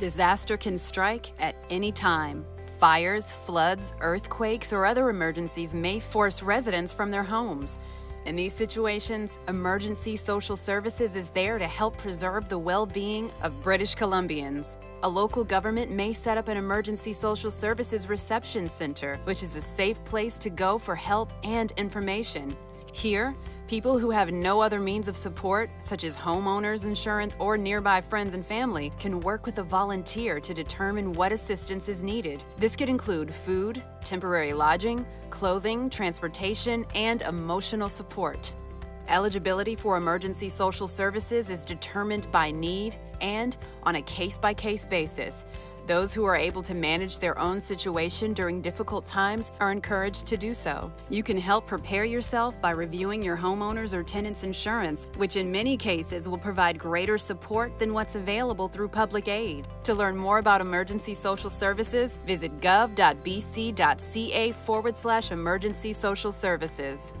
Disaster can strike at any time. Fires, floods, earthquakes, or other emergencies may force residents from their homes. In these situations, Emergency Social Services is there to help preserve the well-being of British Columbians. A local government may set up an Emergency Social Services Reception Center, which is a safe place to go for help and information. Here, people who have no other means of support, such as homeowners insurance or nearby friends and family, can work with a volunteer to determine what assistance is needed. This could include food, temporary lodging, clothing, transportation, and emotional support. Eligibility for emergency social services is determined by need and on a case by case basis. Those who are able to manage their own situation during difficult times are encouraged to do so. You can help prepare yourself by reviewing your homeowner's or tenant's insurance, which in many cases will provide greater support than what's available through public aid. To learn more about emergency social services, visit gov.bc.ca forward slash emergency social services.